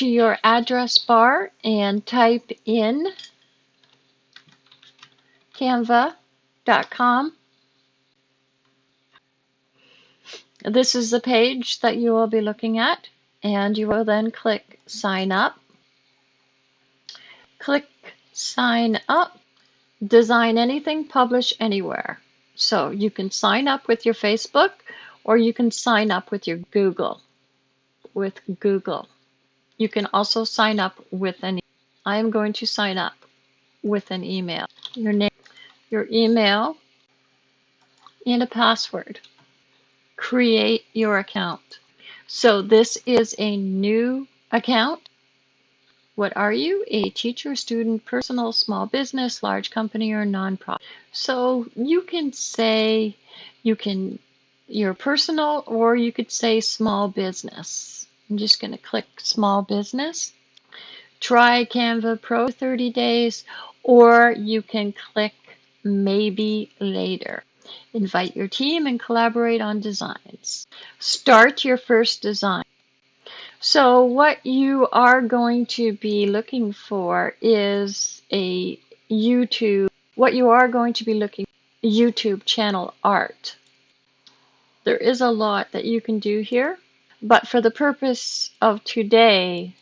to your address bar and type in canva.com. This is the page that you will be looking at and you will then click sign up. Click sign up, design anything, publish anywhere. So you can sign up with your Facebook or you can sign up with your Google. With Google. You can also sign up with an I am going to sign up with an email. Your name, your email, and a password. Create your account. So this is a new account. What are you? A teacher, student, personal, small business, large company, or nonprofit. So you can say you can your personal or you could say small business. I'm just going to click small business. Try Canva Pro 30 days or you can click maybe later. Invite your team and collaborate on designs. Start your first design. So what you are going to be looking for is a YouTube, what you are going to be looking YouTube channel art. There is a lot that you can do here, but for the purpose of today,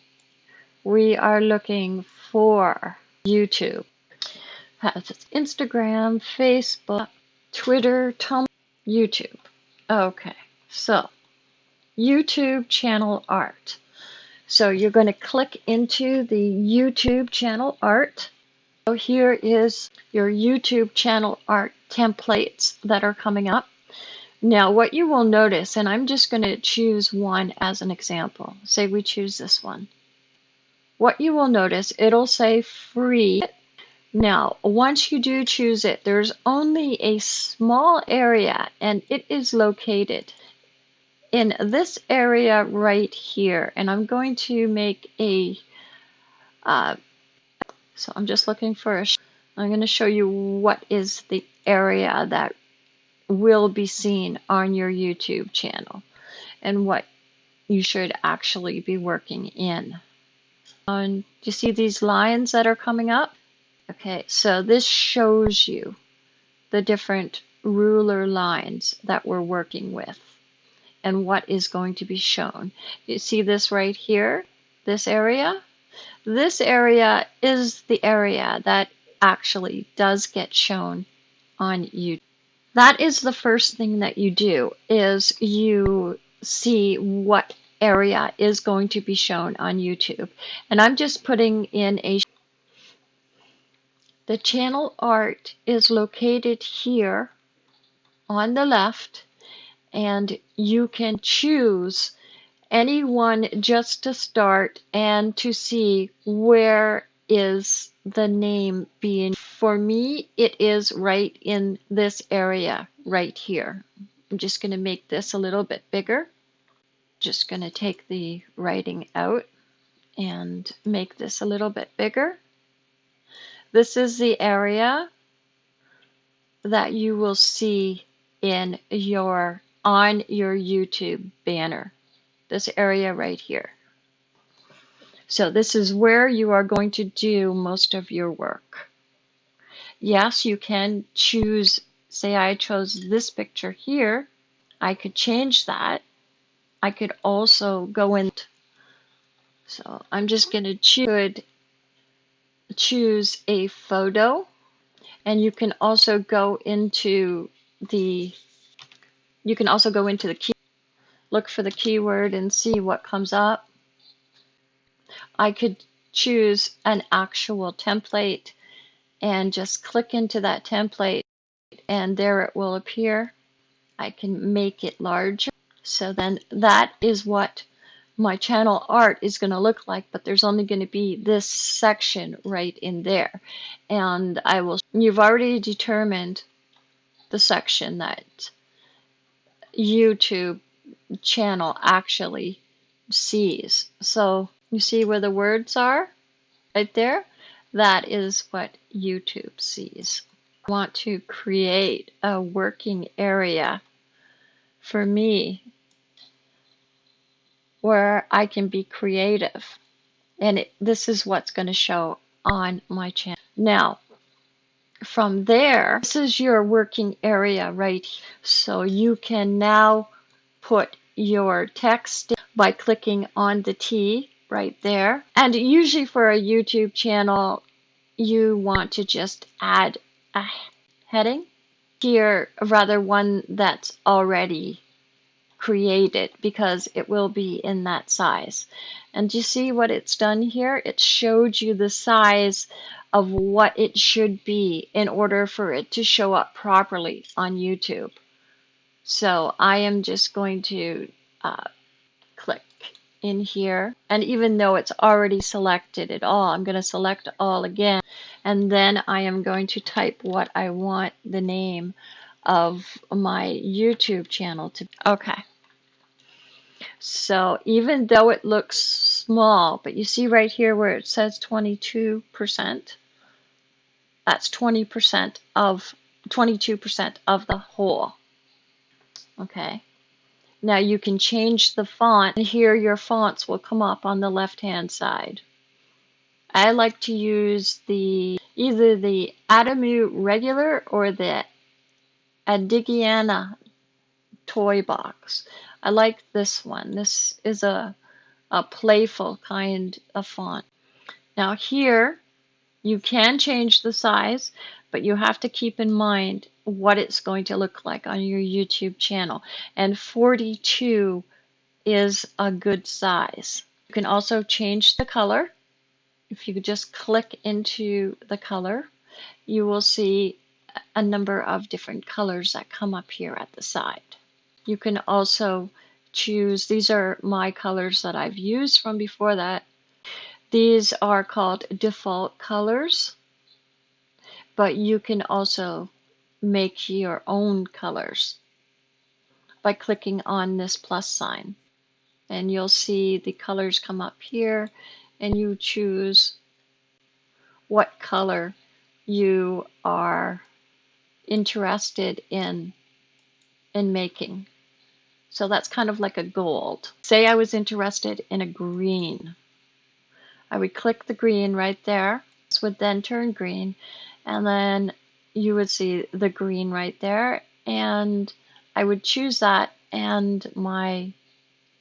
we are looking for YouTube. Has Instagram, Facebook, Twitter, Tumblr, YouTube. Okay, so YouTube channel art. So you're going to click into the YouTube channel art. So here is your YouTube channel art templates that are coming up. Now what you will notice, and I'm just going to choose one as an example. Say we choose this one. What you will notice, it'll say free now, once you do choose it, there's only a small area and it is located in this area right here. And I'm going to make a, uh, so I'm just looking for a, I'm going to show you what is the area that will be seen on your YouTube channel and what you should actually be working in. And do you see these lines that are coming up? Okay, so this shows you the different ruler lines that we're working with and what is going to be shown. You see this right here, this area? This area is the area that actually does get shown on YouTube. That is the first thing that you do is you see what area is going to be shown on YouTube. And I'm just putting in a the channel art is located here on the left and you can choose any one just to start and to see where is the name being. For me, it is right in this area right here. I'm just going to make this a little bit bigger. Just going to take the writing out and make this a little bit bigger. This is the area that you will see in your on your YouTube banner. This area right here. So this is where you are going to do most of your work. Yes, you can choose, say I chose this picture here. I could change that. I could also go in. So I'm just going to choose choose a photo and you can also go into the you can also go into the key look for the keyword and see what comes up I could choose an actual template and just click into that template and there it will appear I can make it larger so then that is what my channel art is going to look like, but there's only going to be this section right in there. And I will, you've already determined the section that YouTube channel actually sees. So you see where the words are right there? That is what YouTube sees. I want to create a working area for me where I can be creative. and it, this is what's going to show on my channel. Now, from there, this is your working area right here. So you can now put your text by clicking on the T right there. And usually for a YouTube channel, you want to just add a heading here, rather one that's already created because it will be in that size. And you see what it's done here? It showed you the size of what it should be in order for it to show up properly on YouTube. So I am just going to uh, in here. And even though it's already selected it all, I'm going to select all again. And then I am going to type what I want the name of my YouTube channel to be. Okay. So even though it looks small, but you see right here where it says 22%, that's 20% of 22% of the whole. Okay. Now you can change the font and here your fonts will come up on the left hand side. I like to use the either the Adamu regular or the Adigiana toy box. I like this one. This is a, a playful kind of font. Now here you can change the size, but you have to keep in mind what it's going to look like on your YouTube channel. And 42 is a good size. You can also change the color. If you just click into the color, you will see a number of different colors that come up here at the side. You can also choose, these are my colors that I've used from before that. These are called default colors, but you can also make your own colors by clicking on this plus sign. And you'll see the colors come up here and you choose what color you are interested in in making. So that's kind of like a gold. Say I was interested in a green. I would click the green right there. This would then turn green and then you would see the green right there and I would choose that and my,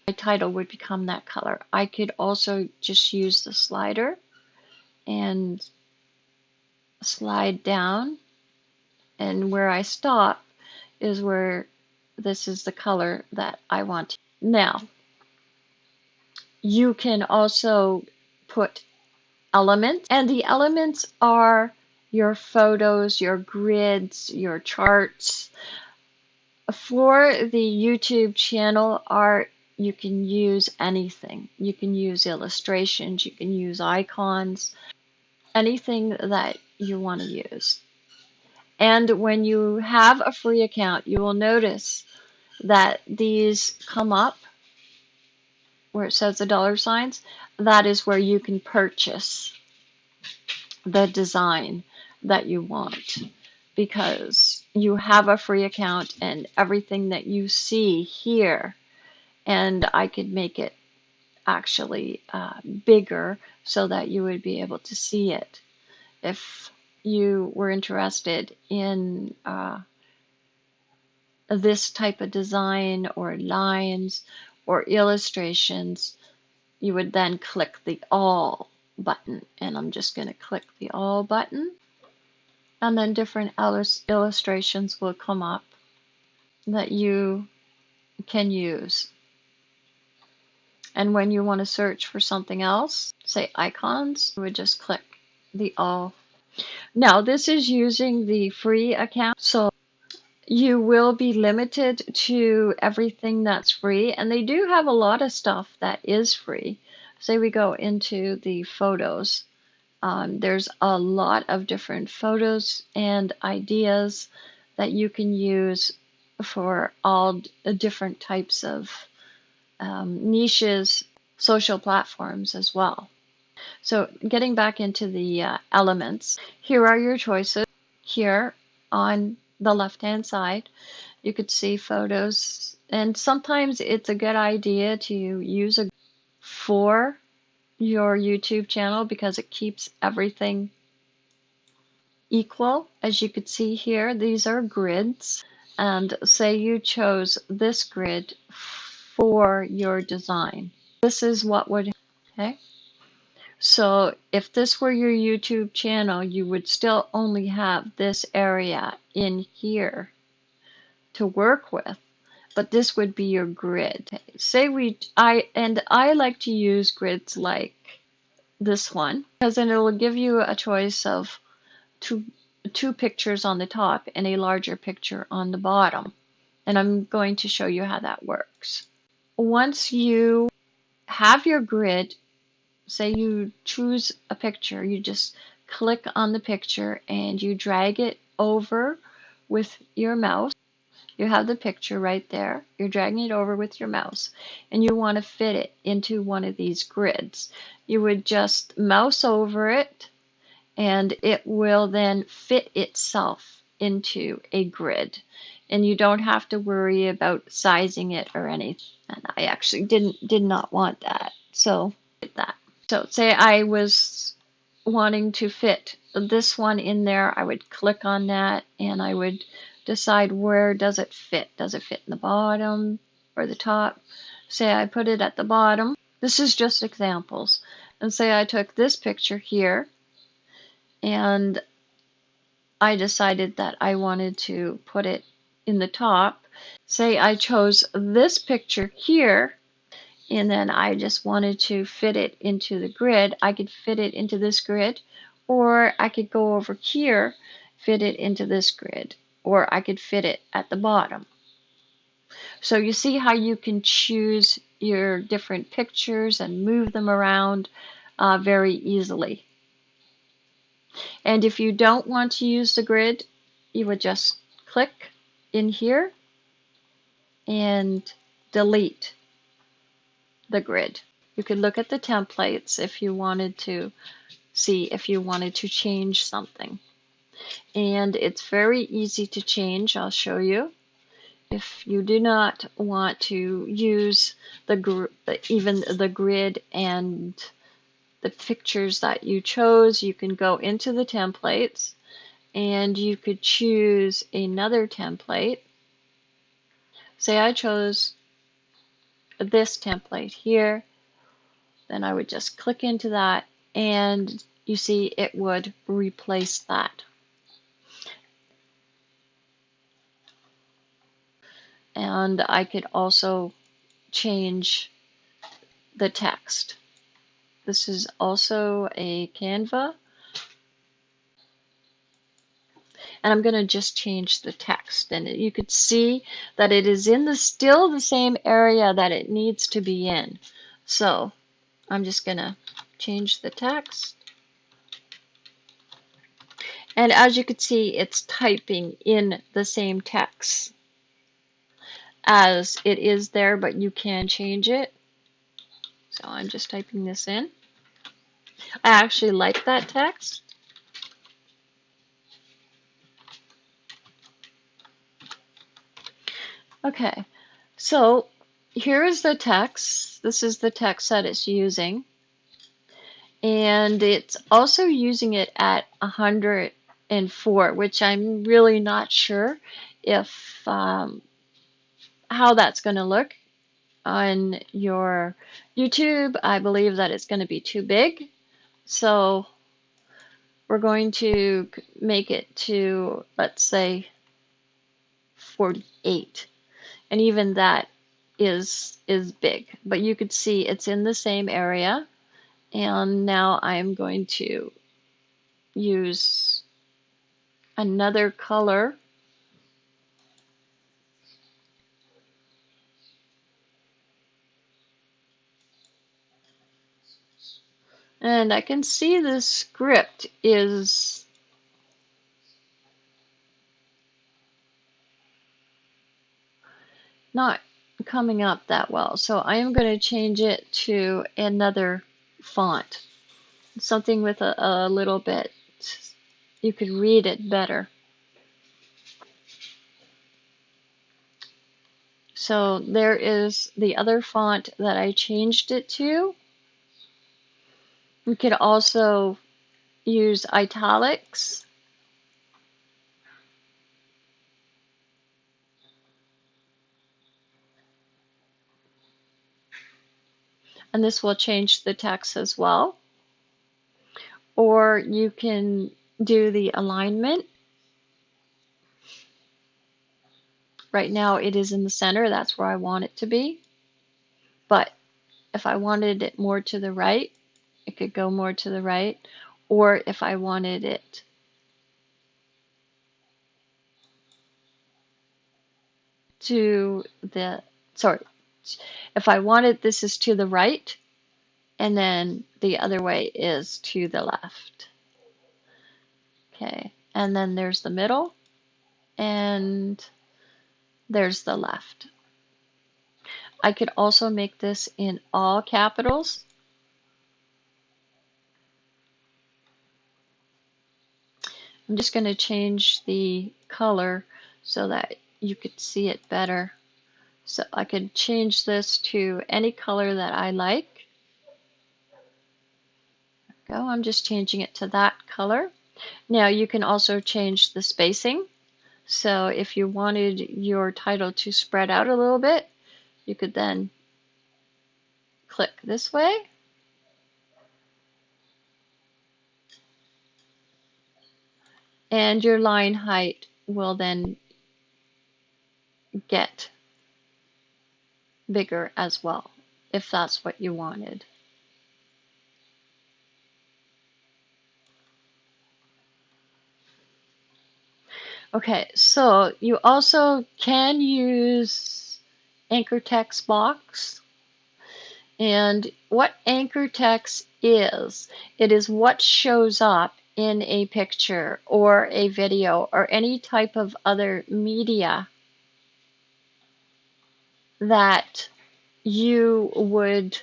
my title would become that color. I could also just use the slider and slide down and where I stop is where this is the color that I want. Now, you can also put elements and the elements are your photos, your grids, your charts. For the YouTube channel art, you can use anything. You can use illustrations, you can use icons, anything that you want to use. And when you have a free account, you will notice that these come up where it says the dollar signs. That is where you can purchase the design that you want because you have a free account and everything that you see here and I could make it actually uh, bigger so that you would be able to see it. If you were interested in uh, this type of design or lines or illustrations you would then click the all button and I'm just going to click the all button and then different illustrations will come up that you can use. And when you want to search for something else, say icons, you would just click the all. Now this is using the free account, so you will be limited to everything that's free. And they do have a lot of stuff that is free. Say we go into the photos. Um, there's a lot of different photos and ideas that you can use for all different types of um, niches, social platforms as well. So getting back into the uh, elements, here are your choices. Here on the left hand side, you could see photos and sometimes it's a good idea to use a for your YouTube channel because it keeps everything equal. As you could see here, these are grids. And say you chose this grid for your design. This is what would, okay? So if this were your YouTube channel, you would still only have this area in here to work with, but this would be your grid. Say we, I, and I like to use grids like this one, because then it will give you a choice of two, two pictures on the top and a larger picture on the bottom. And I'm going to show you how that works. Once you have your grid, say you choose a picture, you just click on the picture and you drag it over with your mouse. You have the picture right there. You're dragging it over with your mouse and you want to fit it into one of these grids. You would just mouse over it and it will then fit itself into a grid and you don't have to worry about sizing it or anything. And I actually didn't did not want that. So that. So say I was wanting to fit this one in there, I would click on that and I would decide where does it fit. Does it fit in the bottom or the top? Say I put it at the bottom. This is just examples. And say I took this picture here and I decided that I wanted to put it in the top. Say I chose this picture here and then I just wanted to fit it into the grid, I could fit it into this grid, or I could go over here, fit it into this grid, or I could fit it at the bottom. So you see how you can choose your different pictures and move them around uh, very easily. And if you don't want to use the grid, you would just click in here and delete the grid. You could look at the templates if you wanted to see if you wanted to change something. And it's very easy to change. I'll show you. If you do not want to use the even the grid and the pictures that you chose, you can go into the templates and you could choose another template. Say I chose this template here, then I would just click into that and you see it would replace that. And I could also change the text. This is also a Canva. and I'm going to just change the text and you could see that it is in the still the same area that it needs to be in so I'm just going to change the text and as you can see it's typing in the same text as it is there but you can change it so I'm just typing this in I actually like that text Okay, so here is the text. This is the text that it's using. And it's also using it at 104, which I'm really not sure if um, how that's going to look on your YouTube. I believe that it's going to be too big. So we're going to make it to, let's say, 48 and even that is is big but you could see it's in the same area and now I'm going to use another color and I can see the script is not coming up that well. So I am going to change it to another font. Something with a, a little bit, you could read it better. So there is the other font that I changed it to. We could also use italics. And this will change the text as well. Or you can do the alignment. Right now it is in the center, that's where I want it to be. But if I wanted it more to the right, could go more to the right. Or if I wanted it to the, sorry, if I wanted this is to the right, and then the other way is to the left. Okay, and then there's the middle, and there's the left. I could also make this in all capitals. I'm just going to change the color so that you could see it better. So I could change this to any color that I like. go. I'm just changing it to that color. Now you can also change the spacing. So if you wanted your title to spread out a little bit, you could then click this way. And your line height will then get bigger as well, if that's what you wanted. Okay, so you also can use anchor text box. And what anchor text is, it is what shows up in a picture or a video or any type of other media that you would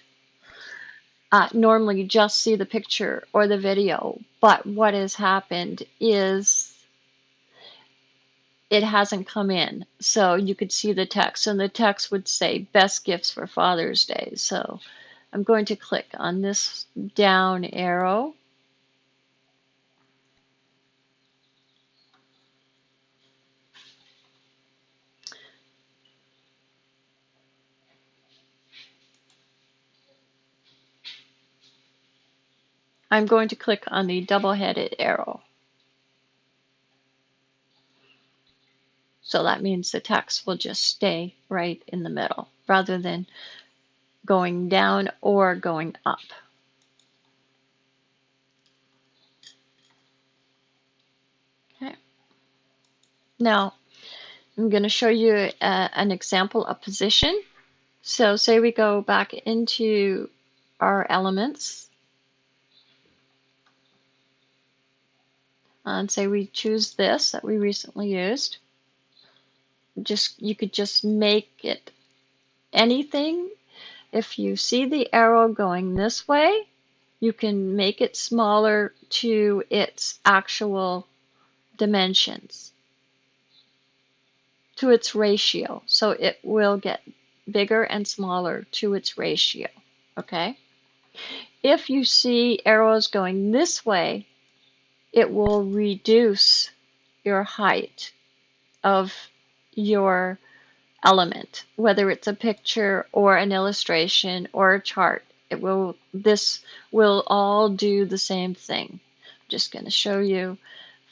uh, normally just see the picture or the video. But what has happened is it hasn't come in. So you could see the text, and the text would say best gifts for Father's Day. So I'm going to click on this down arrow. I'm going to click on the double-headed arrow. So that means the text will just stay right in the middle rather than going down or going up. Okay. Now, I'm going to show you uh, an example of position. So say we go back into our elements Uh, and say we choose this that we recently used just you could just make it anything. If you see the arrow going this way, you can make it smaller to its actual dimensions, to its ratio. So it will get bigger and smaller to its ratio, okay? If you see arrows going this way, it will reduce your height of your element, whether it's a picture or an illustration or a chart. It will, this will all do the same thing. I'm just going to show you,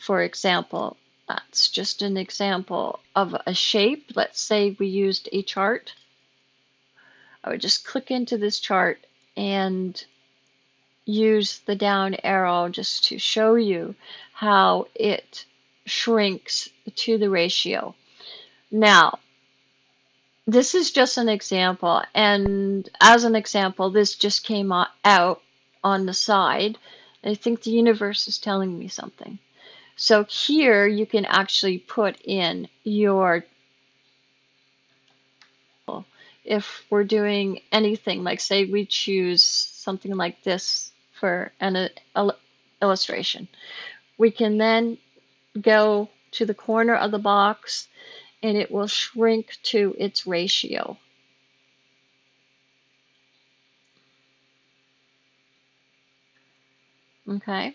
for example, that's just an example of a shape. Let's say we used a chart. I would just click into this chart and use the down arrow just to show you how it shrinks to the ratio. Now, this is just an example, and as an example, this just came out on the side. I think the universe is telling me something. So here you can actually put in your if we're doing anything like say we choose something like this for an uh, illustration we can then go to the corner of the box and it will shrink to its ratio. Okay.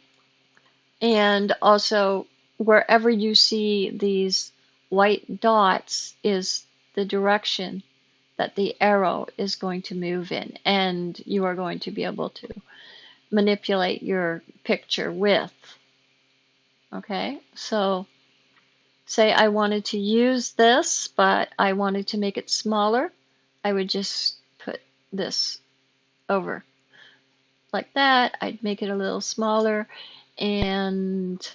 And also, wherever you see these white dots is the direction that the arrow is going to move in. And you are going to be able to manipulate your picture with. Okay. So, say I wanted to use this, but I wanted to make it smaller, I would just put this over like that. I'd make it a little smaller and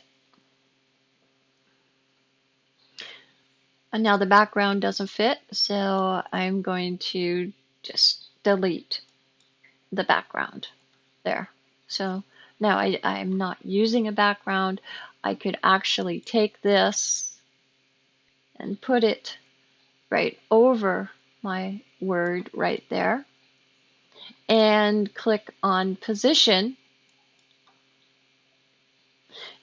and now the background doesn't fit so I'm going to just delete the background there so now I, I'm not using a background I could actually take this and put it right over my word right there and click on position.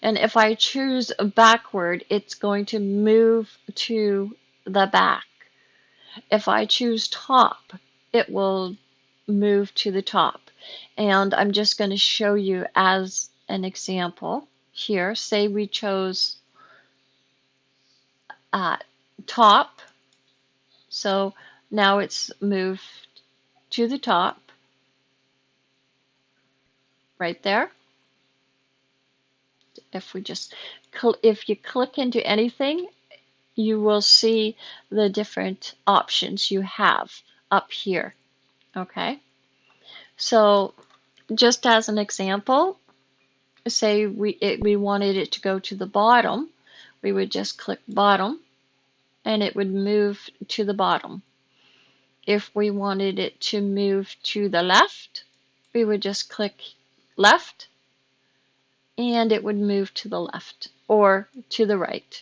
And if I choose backward, it's going to move to the back. If I choose top, it will move to the top. And I'm just going to show you as an example here. Say we chose uh, top. So now it's moved to the top right there. If we just, if you click into anything, you will see the different options you have up here. Okay. So just as an example, say we, it, we wanted it to go to the bottom, we would just click bottom and it would move to the bottom. If we wanted it to move to the left, we would just click left and it would move to the left or to the right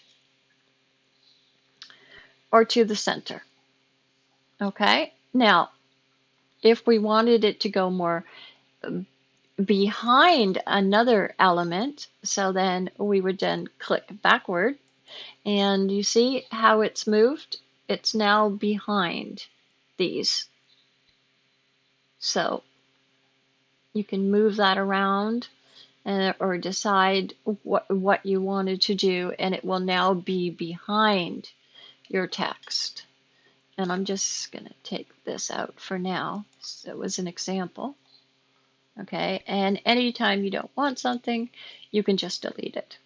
or to the center. Okay, now if we wanted it to go more um, behind another element, so then we would then click backward and you see how it's moved? It's now behind these. So you can move that around and, or decide what, what you wanted to do and it will now be behind your text. And I'm just going to take this out for now. So it was an example. Okay, and anytime you don't want something, you can just delete it.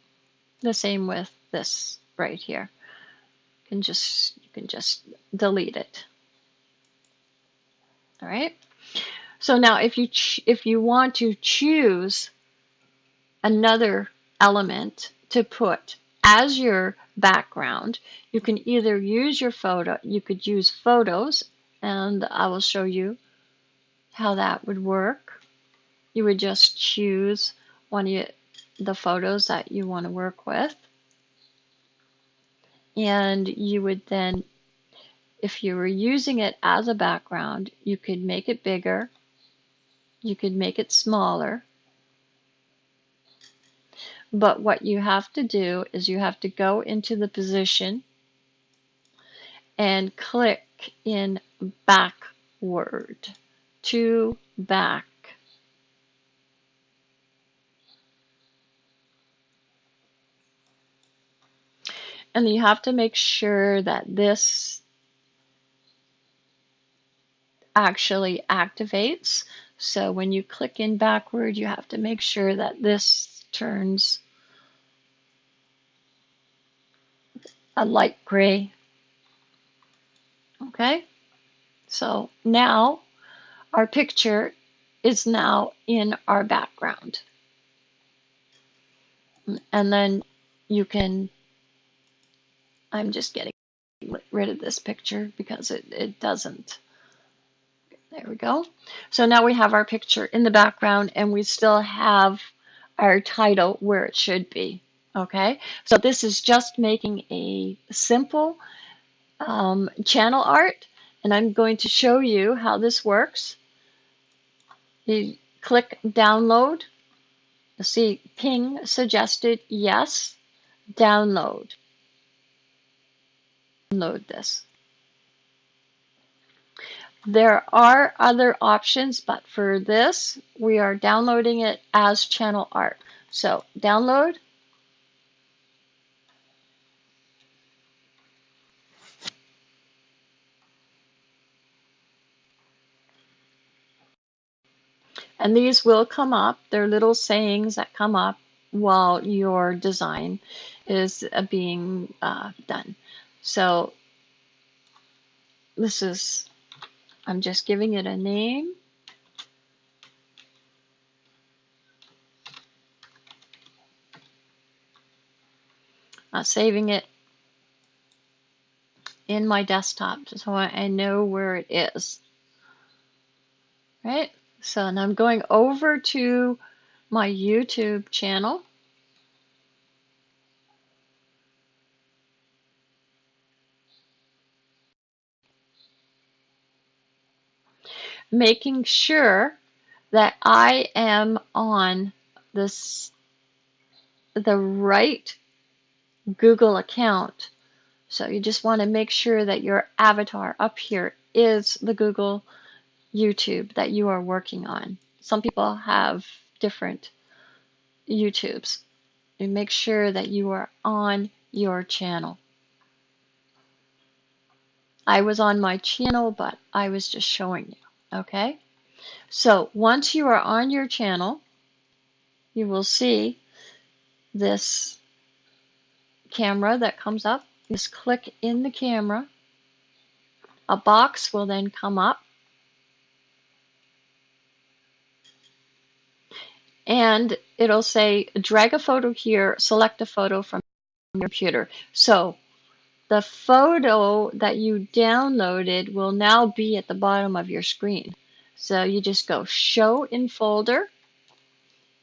The same with this right here. You can just you can just delete it. All right. So now if you if you want to choose another element to put as your background, you can either use your photo, you could use photos, and I will show you how that would work. You would just choose one of the photos that you want to work with. And you would then, if you were using it as a background, you could make it bigger you could make it smaller. But what you have to do is you have to go into the position and click in backward to back. And you have to make sure that this actually activates so when you click in backward, you have to make sure that this turns a light gray. Okay, so now our picture is now in our background. And then you can, I'm just getting rid of this picture because it, it doesn't there we go. So now we have our picture in the background and we still have our title where it should be. Okay, so this is just making a simple um, channel art and I'm going to show you how this works. You click download. See ping suggested yes, download. Download this. There are other options, but for this, we are downloading it as channel art. So download. And these will come up. They're little sayings that come up while your design is uh, being uh, done. So this is, I'm just giving it a name. Uh, saving it in my desktop so I know where it is. Right? So now I'm going over to my YouTube channel. Making sure that I am on this the right Google account. So you just want to make sure that your avatar up here is the Google YouTube that you are working on. Some people have different YouTubes. And make sure that you are on your channel. I was on my channel, but I was just showing you. Okay? So once you are on your channel, you will see this camera that comes up. Just click in the camera. A box will then come up and it'll say drag a photo here, select a photo from your computer. So the photo that you downloaded will now be at the bottom of your screen. So you just go show in folder.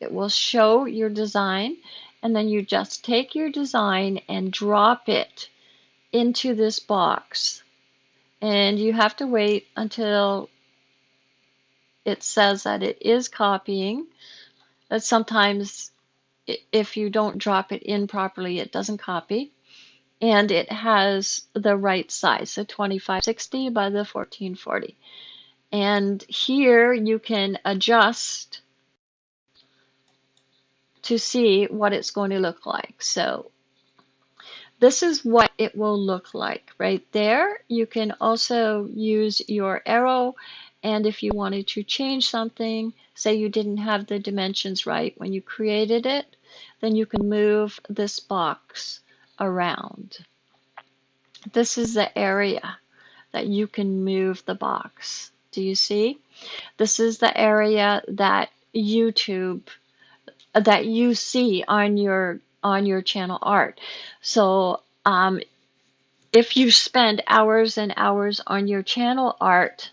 It will show your design and then you just take your design and drop it into this box. And you have to wait until it says that it is copying that sometimes if you don't drop it in properly, it doesn't copy. And it has the right size, so 2560 by the 1440. And here you can adjust to see what it's going to look like. So this is what it will look like right there. You can also use your arrow and if you wanted to change something, say you didn't have the dimensions right when you created it, then you can move this box around. This is the area that you can move the box. Do you see? This is the area that YouTube that you see on your on your channel art. So um, if you spend hours and hours on your channel art,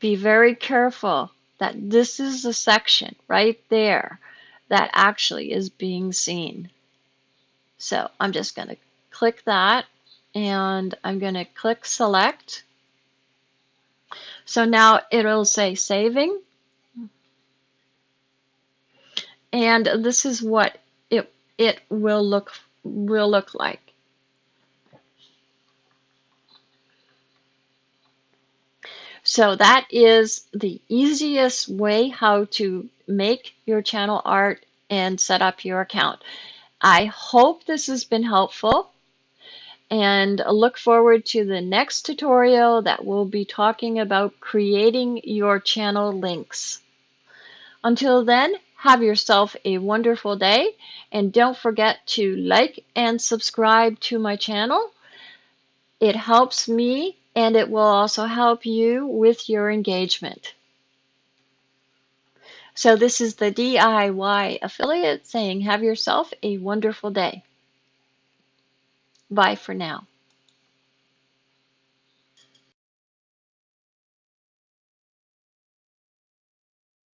be very careful that this is the section right there that actually is being seen. So I'm just going to click that and I'm going to click select. So now it'll say saving. And this is what it, it will look will look like. So that is the easiest way how to make your channel art and set up your account. I hope this has been helpful and look forward to the next tutorial that will be talking about creating your channel links. Until then, have yourself a wonderful day and don't forget to like and subscribe to my channel. It helps me and it will also help you with your engagement. So this is the DIY affiliate saying have yourself a wonderful day. Bye for now.